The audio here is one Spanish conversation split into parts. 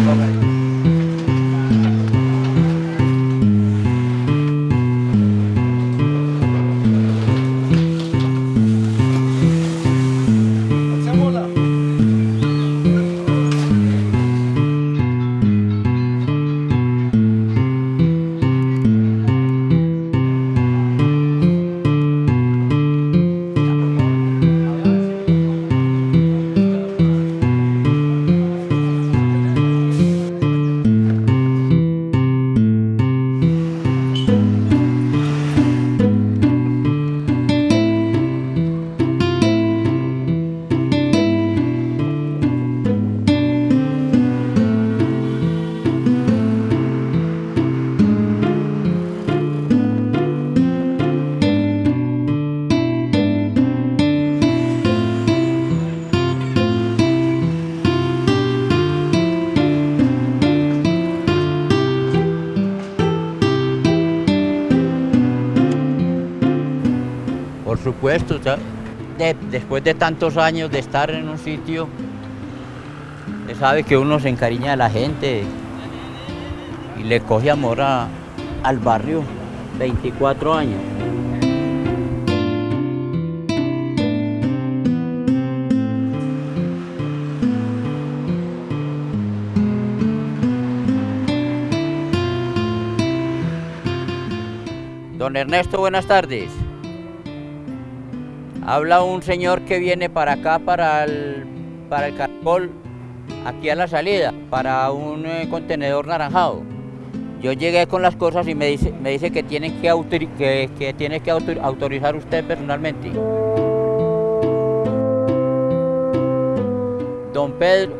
Por supuesto, después de tantos años de estar en un sitio, se sabe que uno se encariña de la gente y le coge amor a- al barrio. 24 años. Don Ernesto, buenas tardes. Habla un señor que viene para acá, para el, para el caracol, aquí a la salida, para un eh, contenedor naranjado. Yo llegué con las cosas y me dice, me dice que, tienen que, que, tiene que autor- autorizar usted personalmente. Don Pedro,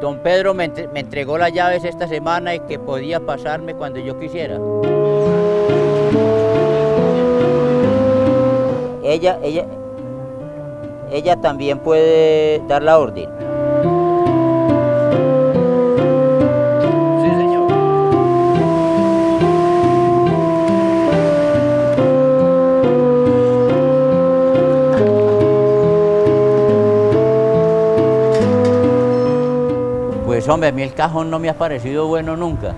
don Pedro me, me entregó las llaves esta semana y que podía pasarme cuando yo quisiera. Ella, ella, ella también puede dar la orden. Sí, señor. Pues hombre, a mí el cajón no me ha parecido bueno nunca.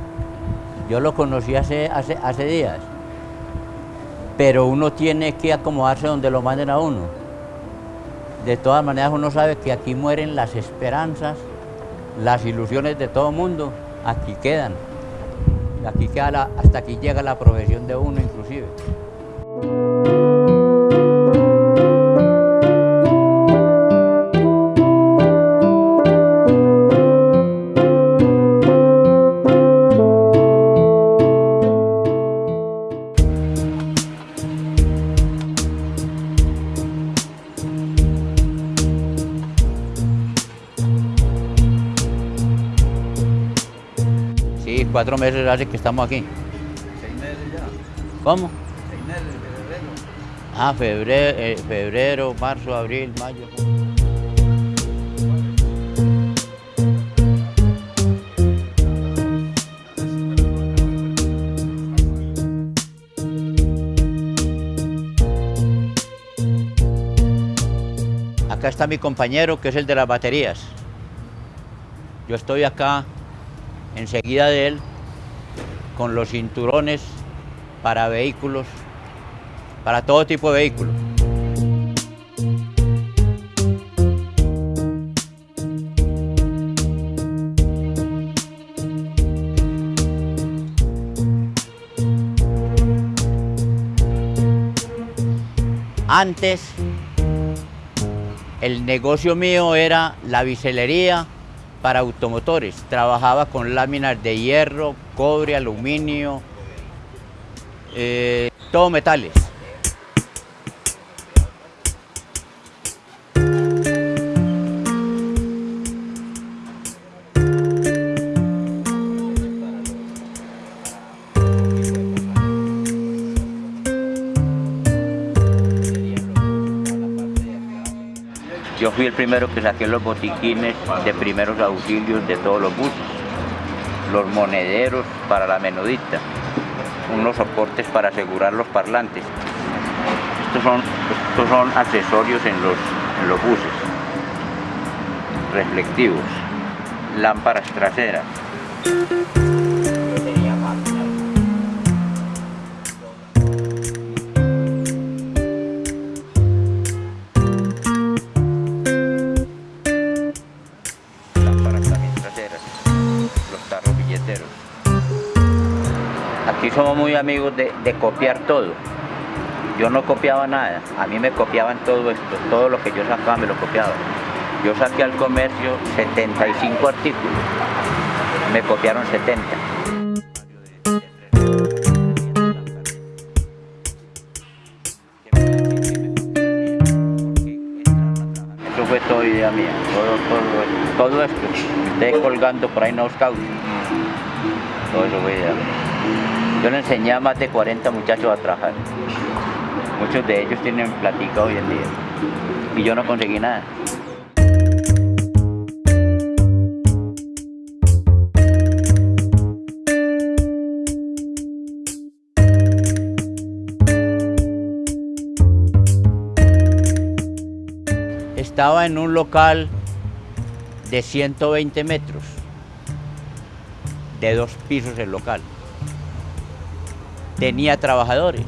Yo lo conocí hace, hace, hace días. Pero uno tiene que acomodarse donde lo manden a uno. De todas maneras uno sabe que aquí mueren las esperanzas, las ilusiones de todo mundo, aquí quedan. Aquí queda hasta aquí llega la profesión de uno inclusive. Cuatro meses hace que estamos aquí. Seis meses ya. ¿Cómo? Seis meses febrero. Ah, febrero, eh, febrero, marzo, abril, mayo. Acá está mi compañero, que es el de las baterías. Yo estoy acá enseguida de él con los cinturones para vehículos, para todo tipo de vehículos. Antes, el negocio mío era la biselería para automotores. Trabajaba con láminas de hierro, cobre, aluminio, eh, todo metales. Fui el primero que saqué los botiquines de primeros auxilios de todos los buses, los monederos para la menudita, unos soportes para asegurar los parlantes. Estos son, estos son accesorios en los, en los buses, reflectivos. lámparas traseras. Amigos de, copiar todo. Yo no copiaba nada, a mí me copiaban todo esto, todo lo que yo sacaba me lo copiaban. Yo saqué al comercio 75 artículos, me copiaron 70. Eso fue toda idea mía, todo, todo, todo esto, ustedes colgando por ahí no os causa. Todo eso fue idea. Yo le enseñé a más de 40 muchachos a trabajar. Muchos de ellos tienen platica hoy en día. Y yo no conseguí nada. Estaba en un local de 120 metros, de dos pisos el local. Tenía trabajadores.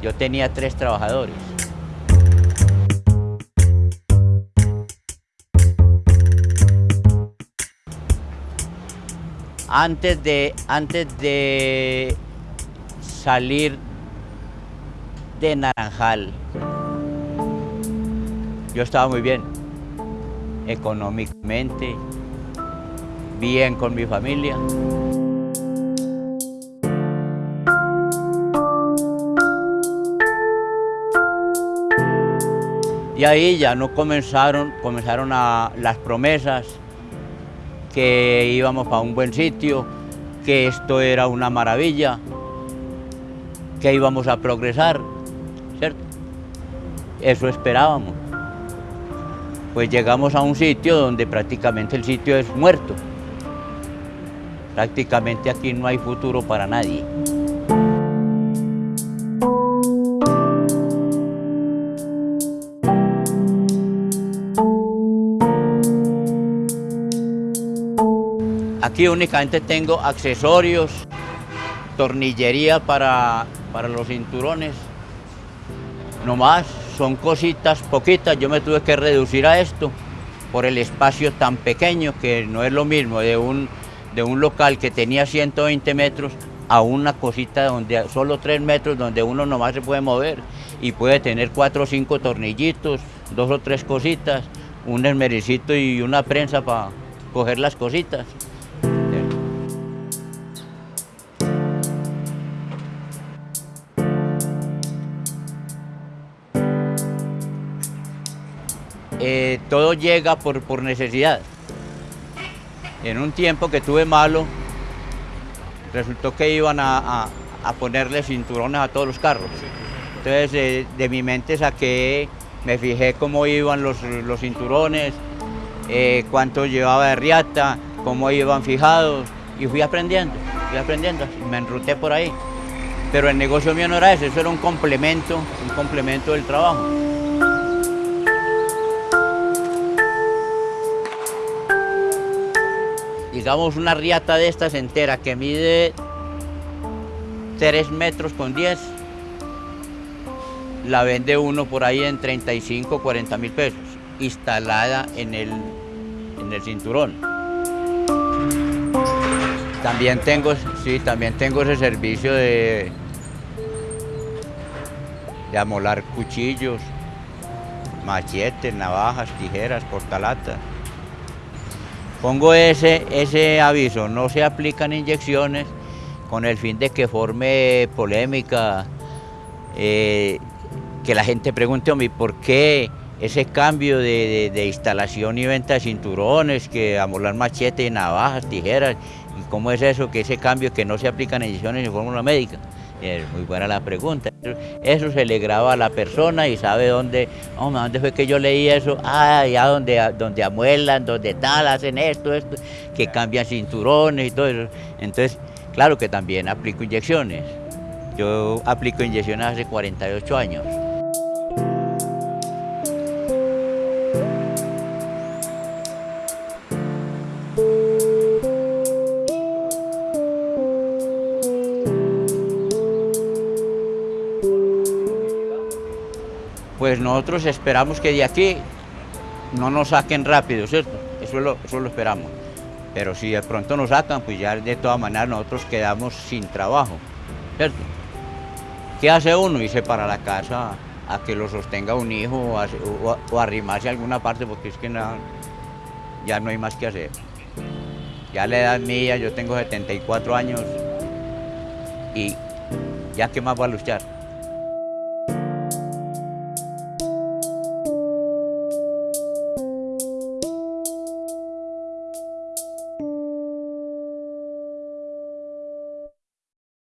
Yo tenía tres trabajadores. Antes de, antes de salir de Naranjal, yo estaba muy bien, económicamente, bien con mi familia. Y ahí ya no comenzaron, comenzaron a, las promesas, que íbamos para un buen sitio, que esto era una maravilla, que íbamos a progresar, ¿cierto? Eso esperábamos. Pues llegamos a un sitio donde prácticamente el sitio es muerto. Prácticamente aquí no hay futuro para nadie. Aquí únicamente tengo accesorios, tornillería para, para los cinturones. No más, son cositas poquitas. Yo me tuve que reducir a esto por el espacio tan pequeño que no es lo mismo de un, de un local que tenía 120 metros a una cosita donde solo 3 metros donde uno nomás se puede mover y puede tener cuatro o cinco tornillitos, dos o tres cositas, un esmericito y una prensa para coger las cositas. Eh, todo llega por, por necesidad. En un tiempo que tuve malo, resultó que iban a, a, ponerle cinturones a todos los carros. Entonces de mi mente saqué, me fijé cómo iban los, los cinturones, eh, cuánto llevaba de riata, cómo iban fijados y fui aprendiendo, fui aprendiendo, me enruté por ahí. Pero el negocio mío no era eso, eso era un complemento, un complemento del trabajo. Digamos una riata de estas entera que mide 3 metros con 10, la vende uno por ahí en 35, 40 mil pesos, instalada en el, en el cinturón. También tengo, sí, también tengo ese servicio de, de amolar cuchillos, machetes, navajas, tijeras, portalatas. Pongo ese, ese aviso, no se aplican inyecciones con el fin de que forme polémica, eh, que la gente pregunte a mí por qué ese cambio de, de, instalación y venta de cinturones, que amolar machete, navajas, tijeras, y cómo es eso, que ese cambio que no se aplican inyecciones en fórmula médica. Es muy buena la pregunta. Eso se le graba a la persona y sabe dónde, oh, dónde fue que yo leí eso, ah, allá donde, donde amuelan, donde tal, hacen esto, esto, que cambian cinturones y todo eso. Entonces, claro que también aplico inyecciones. Yo aplico inyecciones hace 48 años. Pues nosotros esperamos que de aquí no nos saquen rápido, ¿cierto? Eso lo, eso lo esperamos. Pero si de pronto nos sacan, pues ya de todas maneras nosotros quedamos sin trabajo, ¿cierto? ¿Qué hace uno? Irse para la casa a que lo sostenga un hijo o, a, arrimarse a alguna parte porque es que ya no hay más que hacer. Ya la edad mía, yo tengo 74 años y ya qué más va a luchar.